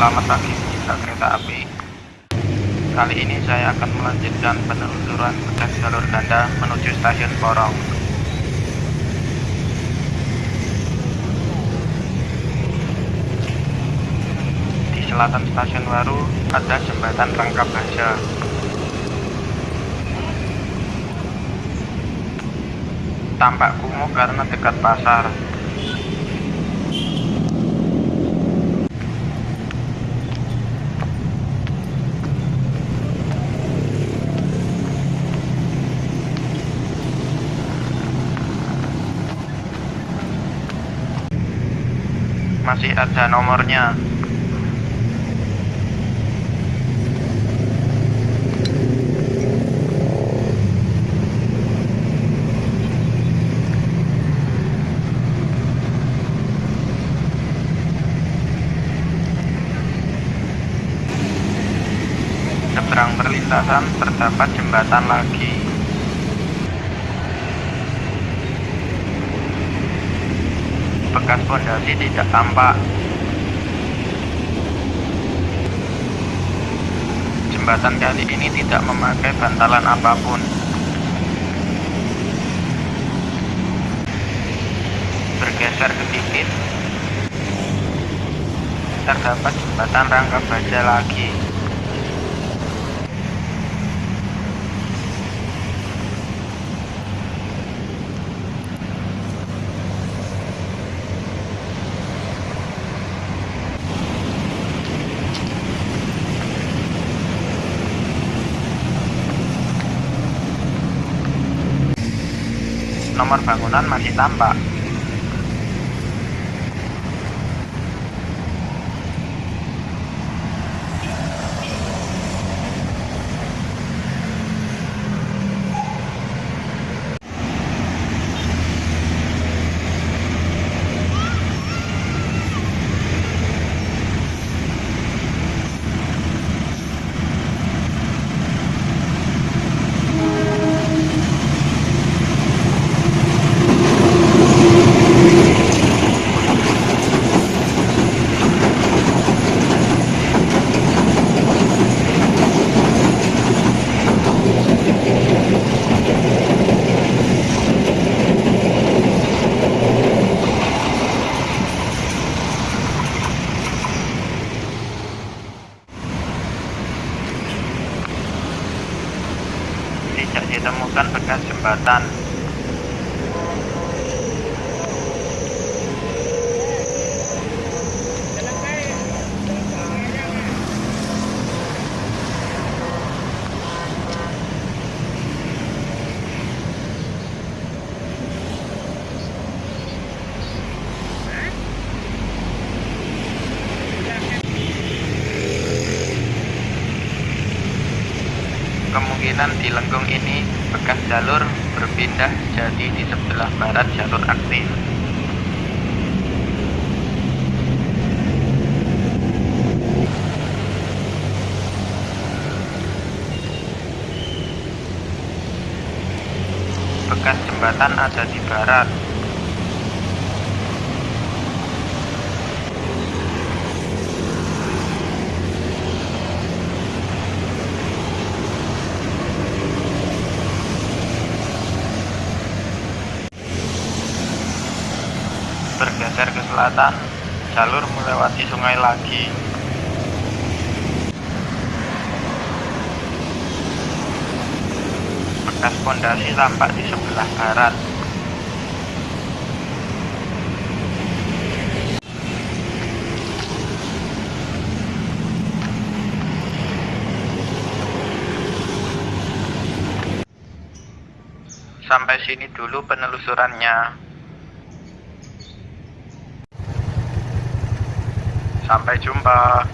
Selamat pagi pecinta kereta api. Kali ini saya akan melanjutkan penelusuran bekas jalur ganda menuju stasiun Porong. Di selatan stasiun Waru ada jembatan Rangka Baja. Tampak kumuh karena dekat pasar. Masih ada nomornya. Seberang perlintasan terdapat jembatan lagi bekas fondasi tidak tampak. Jembatan kali ini tidak memakai bantalan apa pun. Bergeser sedikit, terdapat jembatan rangka baja lagi. Nomor bangunan masih tampak. tidak ditemukan bekas jembatan. Kemungkinan di lengkung ini bekas jalur berpindah jadi di sebelah barat jalur aktif. Bekas jembatan ada di barat. bergeser ke selatan, jalur melewati sungai lagi. Bekas pondasi tampak di sebelah barat. Sampai sini dulu penelusurannya. Sampai jumpa.